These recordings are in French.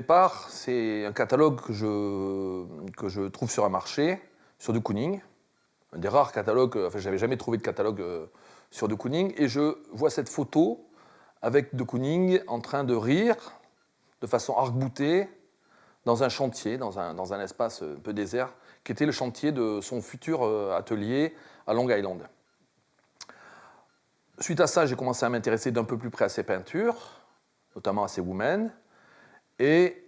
départ, c'est un catalogue que je, trouve sur un marché, sur de Kooning. Un des rares catalogues, enfin, j'avais jamais trouvé de catalogue euh, sur de Kooning. Et je vois cette photo avec de Kooning en train de rire de façon arc-boutée dans un chantier, dans un, dans un espace un peu désert, qui était le chantier de son futur euh, atelier à Long Island. Suite à ça, j'ai commencé à m'intéresser d'un peu plus près à ses peintures, notamment à ses women. Et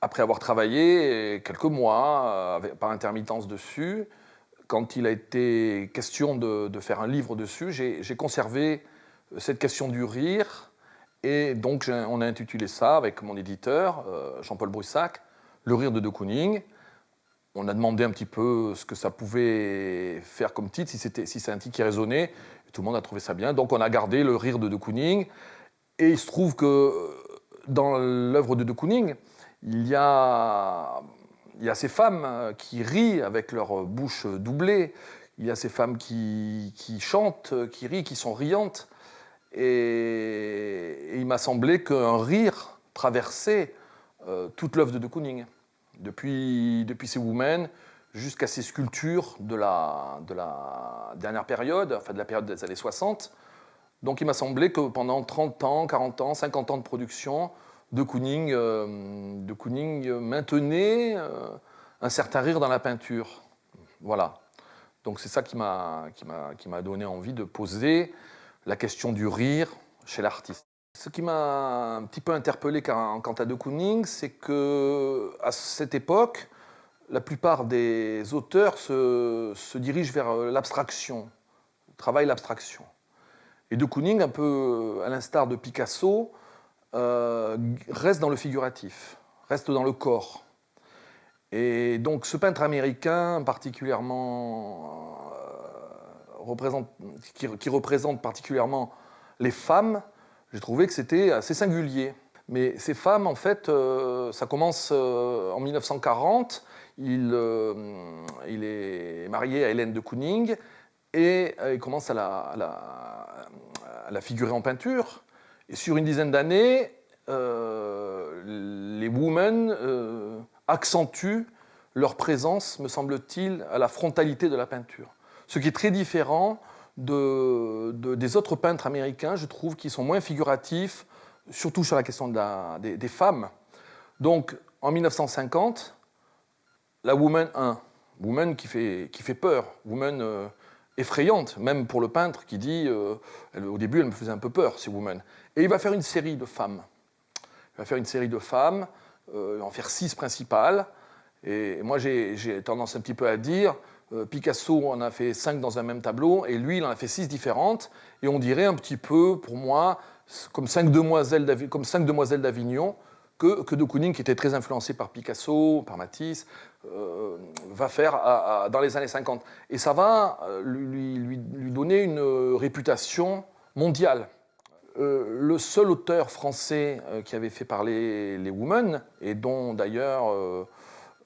après avoir travaillé quelques mois euh, par intermittence dessus, quand il a été question de, faire un livre dessus, j'ai conservé cette question du rire. Et donc, on a intitulé ça avec mon éditeur, euh, Jean-Paul Brussac, Le rire de De Kooning. On a demandé un petit peu ce que ça pouvait faire comme titre, si, si c'est un titre qui résonnait. tout le monde a trouvé ça bien. Donc, on a gardé Le rire de De Kooning. Et il se trouve que dans l'œuvre de de Kooning, il y, a, ces femmes qui rient avec leur bouche doublée, il y a ces femmes qui, chantent, qui rient, qui sont riantes. Et, il m'a semblé qu'un rire traversait euh, toute l'œuvre de de Kooning, depuis, depuis ses women jusqu'à ses sculptures de la dernière période, enfin de la période des années 60, donc il m'a semblé que pendant 30 ans, 40 ans, 50 ans de production, de Kooning, euh, de maintenait euh, un certain rire dans la peinture. Voilà. Donc c'est ça qui m'a donné envie de poser la question du rire chez l'artiste. Ce qui m'a un petit peu interpellé quant à De Kooning, c'est que à cette époque, la plupart des auteurs se, se dirigent vers l'abstraction, travaillent l'abstraction. Et de Kooning, un peu euh, à l'instar de Picasso, euh, reste dans le figuratif, reste dans le corps. Et donc ce peintre américain, particulièrement, euh, qui, représente particulièrement les femmes, j'ai trouvé que c'était assez singulier. Mais ces femmes, en fait, ça commence en 1940. Il, il, est marié à Hélène de Kooning et il commence à la figuré en peinture. Et sur une dizaine d'années, euh, les women euh, accentuent leur présence, me semble-t-il, à la frontalité de la peinture. Ce qui est très différent de, des autres peintres américains, je trouve, qui sont moins figuratifs, surtout sur la question des, femmes. Donc, en 1950, la Woman 1, Woman qui fait, qui fait peur, Woman euh, effrayante, même pour le peintre qui dit euh, au début, elle me faisait un peu peur, ces women. Et il va faire une série de femmes. Il va faire une série de femmes, euh, en faire six principales. Et moi, j'ai tendance un petit peu à dire, euh, Picasso en a fait cinq dans un même tableau, et lui, il en a fait six différentes. Et on dirait un petit peu, pour moi, comme cinq demoiselles d'Avignon, que, que de Kooning, qui était très influencé par Picasso, par Matisse, euh, va faire dans les années 50. Et ça va euh, lui, donner une réputation mondiale. Euh, le seul auteur français qui avait fait parler les women, et dont d'ailleurs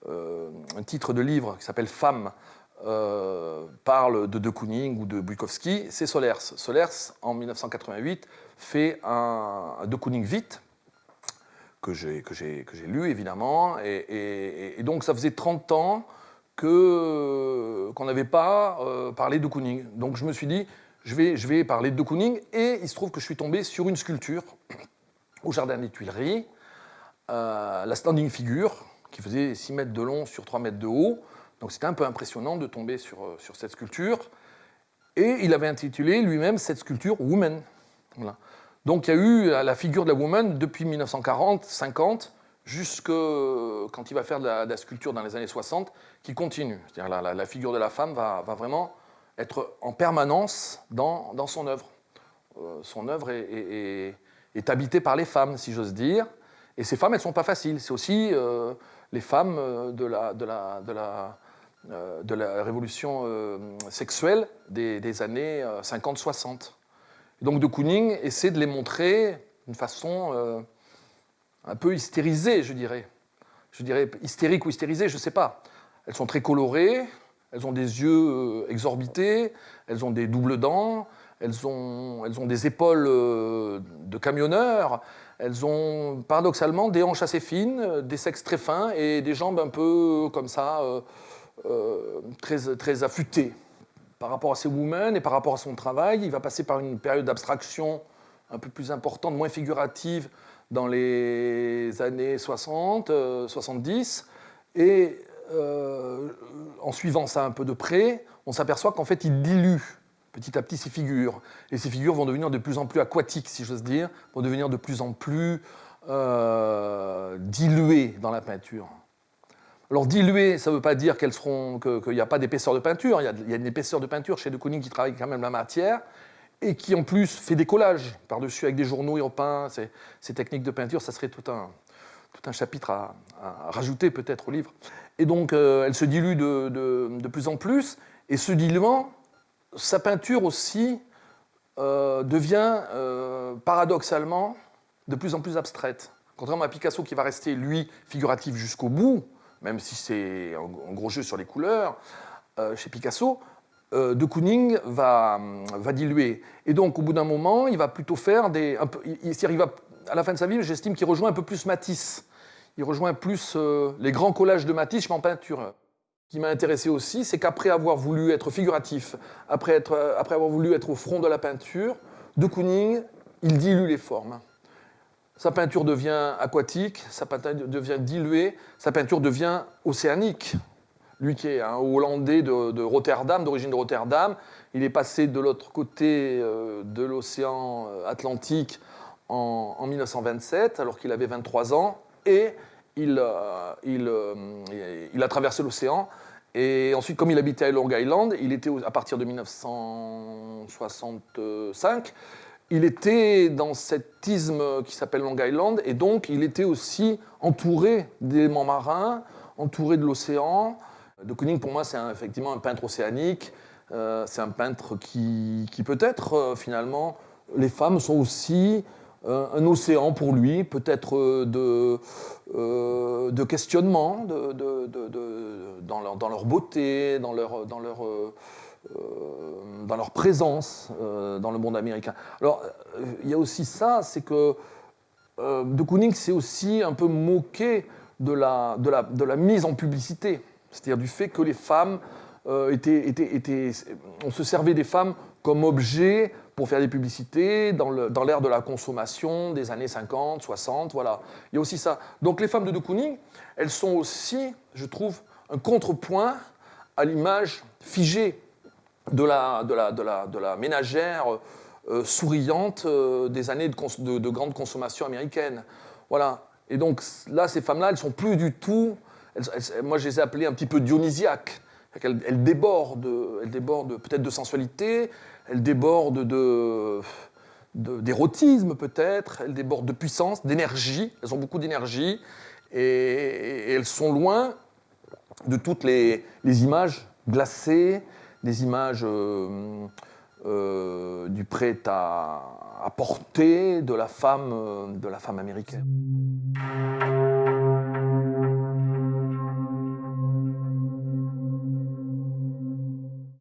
un titre de livre qui s'appelle Femmes parle de De Kooning ou de Bukowski, c'est Solers. Solers, en 1988, fait un, un De Kooning vite, que j'ai lu, évidemment. Et, donc, ça faisait 30 ans qu'on n'avait pas euh, parlé de Kooning. Donc, je me suis dit, je vais, je vais parler de Kooning. Et il se trouve que je suis tombé sur une sculpture au Jardin des Tuileries, euh, la standing figure, qui faisait 6 mètres de long sur 3 mètres de haut. Donc, c'était un peu impressionnant de tomber sur, euh, sur cette sculpture. Et il avait intitulé lui-même cette sculpture Woman. Voilà. Donc il y a eu la figure de la woman depuis 1940, 50, jusque quand il va faire de la, sculpture dans les années 60, qui continue. C'est-à-dire la, la, figure de la femme va, vraiment être en permanence dans, son œuvre. Euh, son œuvre est, habitée par les femmes, si j'ose dire. Et ces femmes, elles ne sont pas faciles. C'est aussi euh, les femmes euh, de la, révolution sexuelle des années 50-60. Donc de Kooning essaie de les montrer d'une façon euh, un peu hystérisée, je dirais. Je dirais hystérique ou hystérisée, je ne sais pas. Elles sont très colorées, elles ont des yeux euh, exorbités, elles ont des doubles dents, elles ont, elles ont des épaules euh, de camionneurs, elles ont paradoxalement des hanches assez fines, des sexes très fins et des jambes un peu comme ça, très, très affûtées. Par rapport à ces women et par rapport à son travail, il va passer par une période d'abstraction un peu plus importante, moins figurative, dans les années 60, 70. Et en suivant ça un peu de près, on s'aperçoit qu'en fait, il dilue petit à petit ces figures. Et ces figures vont devenir de plus en plus aquatiques, si j'ose dire, vont devenir de plus en plus euh, diluées dans la peinture. Alors diluées, ça ne veut pas dire qu'il n'y a pas d'épaisseur de peinture. Il y, a, il y, a, une épaisseur de peinture chez De Kooning qui travaille quand même la matière et qui en plus fait des collages par-dessus avec des journaux et repeint. Ces, ces, techniques de peinture, ça serait tout un, tout un chapitre à, rajouter peut-être au livre. Et donc, euh, elle se dilue de, de, plus en plus. Et ce diluant, sa peinture aussi euh, devient euh, paradoxalement de plus en plus abstraite. Contrairement à Picasso qui va rester, lui, figuratif jusqu'au bout, même si c'est un, gros jeu sur les couleurs, euh, chez Picasso, euh, de Kooning va, diluer. Et donc, au bout d'un moment, il va plutôt faire des... Un il, il va, à la fin de sa vie, j'estime qu'il rejoint un peu plus Matisse. Il rejoint plus euh, les grands collages de Matisse qu'en peinture. Ce qui m'a intéressé aussi, c'est qu'après avoir voulu être figuratif, après, après avoir voulu être au front de la peinture, de Kooning, il dilue les formes. Sa peinture devient aquatique, sa peinture devient diluée, sa peinture devient océanique. Lui qui est un Hollandais de, Rotterdam, d'origine de Rotterdam, il est passé de l'autre côté euh, de l'océan Atlantique en, en 1927, alors qu'il avait 23 ans, et il, euh, euh, il, a traversé l'océan. Et ensuite, comme il habitait à Long Island, il était à partir de 1965, il était dans cet isthme qui s'appelle Long Island, et donc il était aussi entouré d'éléments marins, entouré de l'océan. De Kooning, pour moi, c'est effectivement un peintre océanique. Euh, c'est un peintre qui, qui peut-être, euh, finalement, les femmes sont aussi euh, un océan pour lui, peut-être de, de questionnement de, dans, leur, dans, leur, beauté, dans leur, dans leur, dans leur présence dans le monde américain. Alors, il y a aussi ça, c'est que De Kooning s'est aussi un peu moqué de la, de la, de la mise en publicité, c'est-à-dire du fait que les femmes étaient, étaient, étaient, on se servait des femmes comme objet pour faire des publicités dans l'ère de la consommation des années 50, 60, voilà. Il y a aussi ça. Donc les femmes de De Kooning, elles sont aussi, je trouve, un contrepoint à l'image figée de la, de la, de la, de la ménagère euh, souriante euh, des années de, de, de, grande consommation américaine. Voilà. Et donc là, ces femmes-là, elles sont plus du tout... Elles, elles, moi, je les ai appelées un petit peu dionysiaques. Elles, elles débordent, elles débordent peut-être de sensualité, elle déborde de, d'érotisme peut-être, elles débordent de puissance, d'énergie, elles ont beaucoup d'énergie, et, elles sont loin de toutes les images glacées, des images euh, euh, du prêt à, porter de la femme, de la femme américaine.